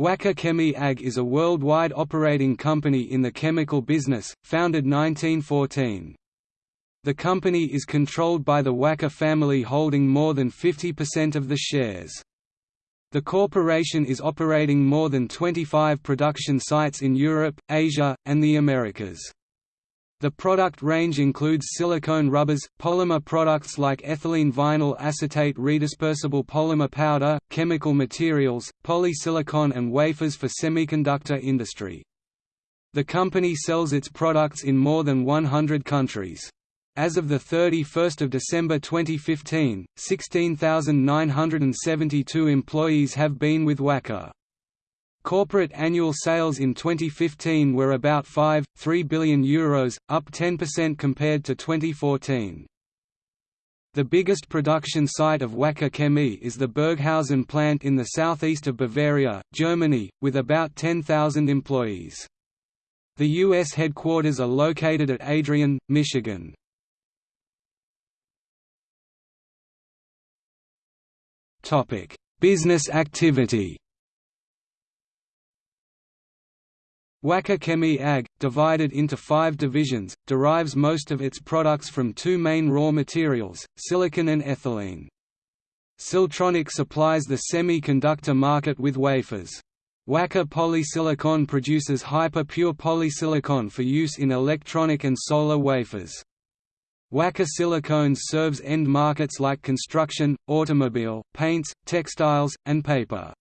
Wacker Chemie AG is a worldwide operating company in the chemical business, founded 1914. The company is controlled by the Wacker family holding more than 50% of the shares. The corporation is operating more than 25 production sites in Europe, Asia, and the Americas. The product range includes silicone rubbers, polymer products like ethylene vinyl acetate redispersible polymer powder, chemical materials, polysilicon and wafers for semiconductor industry. The company sells its products in more than 100 countries. As of 31 December 2015, 16,972 employees have been with Wacker. Corporate annual sales in 2015 were about 5.3 billion euros, up 10% compared to 2014. The biggest production site of Wacker Chemie is the Burghausen plant in the southeast of Bavaria, Germany, with about 10,000 employees. The U.S. headquarters are located at Adrian, Michigan. Business activity Wacker Chemie AG, divided into five divisions, derives most of its products from two main raw materials, silicon and ethylene. Siltronic supplies the semiconductor market with wafers. Wacker Polysilicon produces hyper-pure polysilicon for use in electronic and solar wafers. Wacker Silicones serves end markets like construction, automobile, paints, textiles, and paper.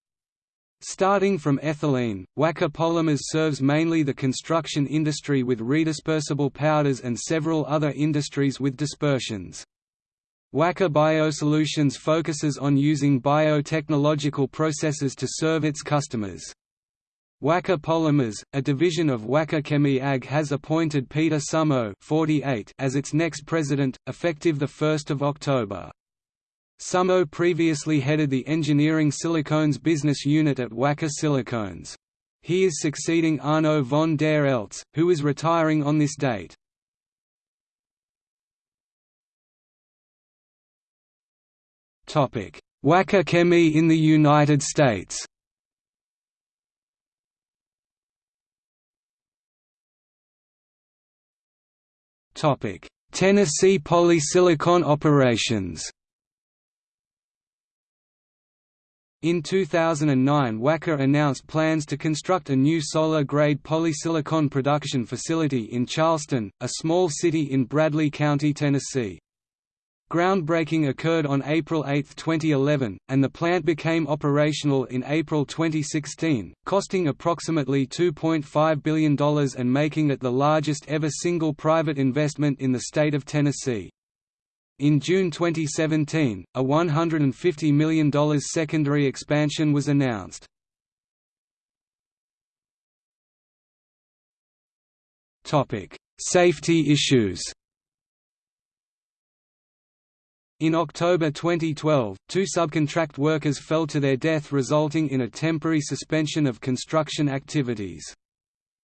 Starting from ethylene, Wacker Polymers serves mainly the construction industry with redispersible powders and several other industries with dispersions. Wacker Biosolutions focuses on using biotechnological processes to serve its customers. Wacker Polymers, a division of Wacker Chemie AG has appointed Peter Summo 48 as its next president, effective 1 October. Summo previously headed the engineering silicones business unit at Wacker Silicones. He is succeeding Arno von der Eltz, who is retiring on this date. Wacker Chemie in the United States Tennessee polysilicon operations In 2009 Wacker announced plans to construct a new solar-grade polysilicon production facility in Charleston, a small city in Bradley County, Tennessee. Groundbreaking occurred on April 8, 2011, and the plant became operational in April 2016, costing approximately $2.5 billion and making it the largest ever single private investment in the state of Tennessee. In June 2017, a $150 million secondary expansion was announced. Safety issues In October 2012, two subcontract workers fell to their death resulting in a temporary suspension of construction activities.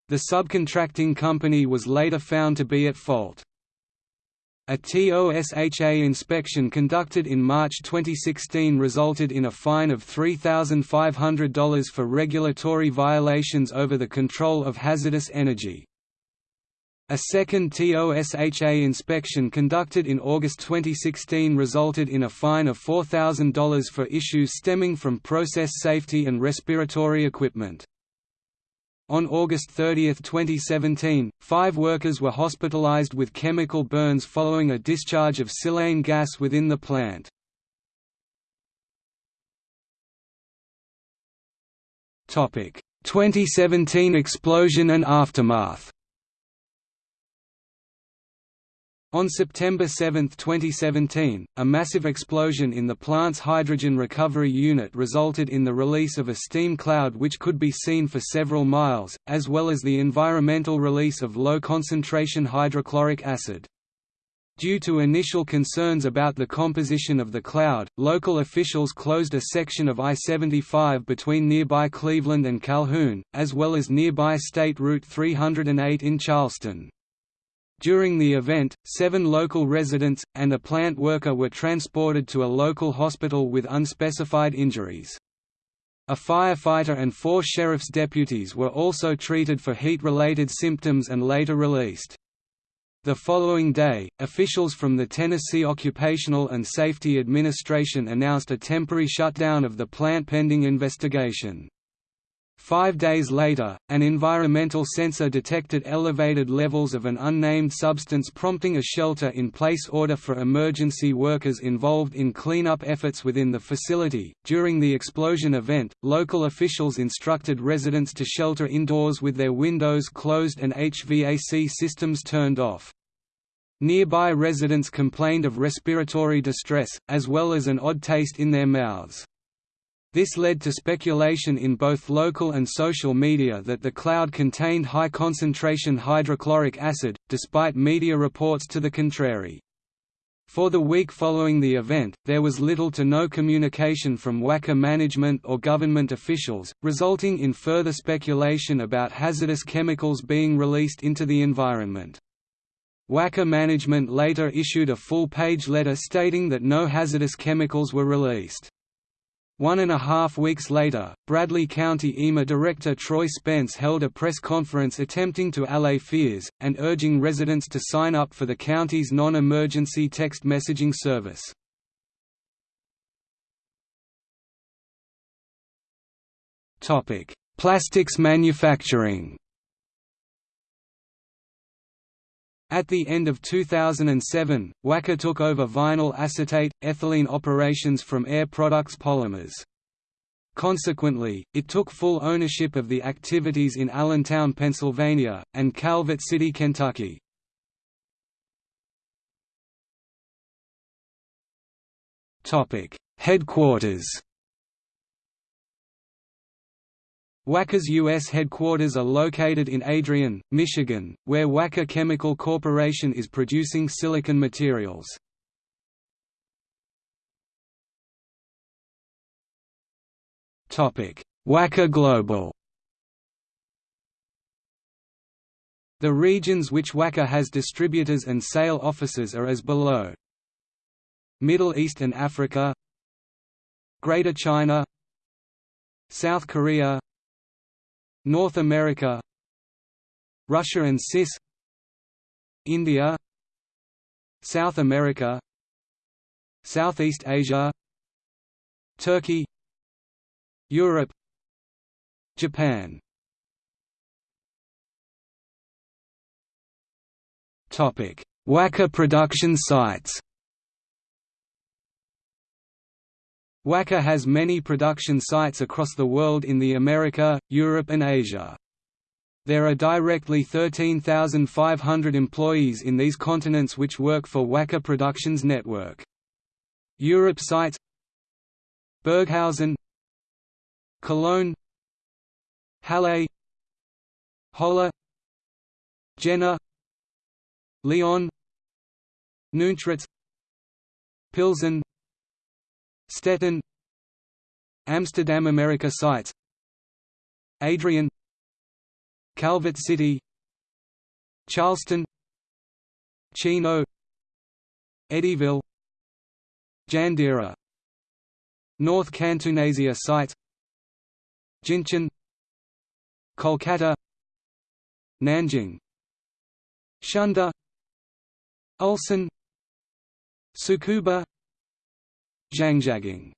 The subcontracting company was later found to be at fault. A TOSHA inspection conducted in March 2016 resulted in a fine of $3,500 for regulatory violations over the control of hazardous energy. A second TOSHA inspection conducted in August 2016 resulted in a fine of $4,000 for issues stemming from process safety and respiratory equipment. On August 30, 2017, five workers were hospitalized with chemical burns following a discharge of silane gas within the plant. Topic: 2017 explosion and aftermath. On September 7, 2017, a massive explosion in the plant's hydrogen recovery unit resulted in the release of a steam cloud which could be seen for several miles, as well as the environmental release of low-concentration hydrochloric acid. Due to initial concerns about the composition of the cloud, local officials closed a section of I-75 between nearby Cleveland and Calhoun, as well as nearby State Route 308 in Charleston. During the event, seven local residents, and a plant worker were transported to a local hospital with unspecified injuries. A firefighter and four sheriff's deputies were also treated for heat-related symptoms and later released. The following day, officials from the Tennessee Occupational and Safety Administration announced a temporary shutdown of the plant pending investigation. Five days later, an environmental sensor detected elevated levels of an unnamed substance prompting a shelter-in-place order for emergency workers involved in cleanup efforts within the facility. During the explosion event, local officials instructed residents to shelter indoors with their windows closed and HVAC systems turned off. Nearby residents complained of respiratory distress, as well as an odd taste in their mouths. This led to speculation in both local and social media that the cloud contained high-concentration hydrochloric acid, despite media reports to the contrary. For the week following the event, there was little to no communication from Wacker management or government officials, resulting in further speculation about hazardous chemicals being released into the environment. Wacker management later issued a full-page letter stating that no hazardous chemicals were released. One and a half weeks later, Bradley County EMA Director Troy Spence held a press conference attempting to allay fears, and urging residents to sign up for the county's non-emergency text messaging service. Plastics manufacturing At the end of 2007, Wacker took over vinyl acetate, ethylene operations from Air Products Polymers. Consequently, it took full ownership of the activities in Allentown, Pennsylvania, and Calvert City, Kentucky. Headquarters Wacker's U.S. headquarters are located in Adrian, Michigan, where Wacker Chemical Corporation is producing silicon materials. Wacker Global The regions which Wacker has distributors and sale offices are as below Middle East and Africa Greater China South Korea North America Russia and CIS India South America Southeast Asia Turkey Europe Japan. Topic: Wacker production sites Wacker has many production sites across the world in the America, Europe and Asia. There are directly 13,500 employees in these continents which work for Wacker Productions Network. Europe sites Burghausen Cologne Halle Holla Jena Lyon Nünchritz Pilsen Stettin. Amsterdam America sites Adrian. Calvert City. Charleston. Chino. Eddyville. Jandira North Cantonasia sites Jincheon. Kolkata. Nanjing. Shunde. Ulsan. Tsukuba Zhangjiagang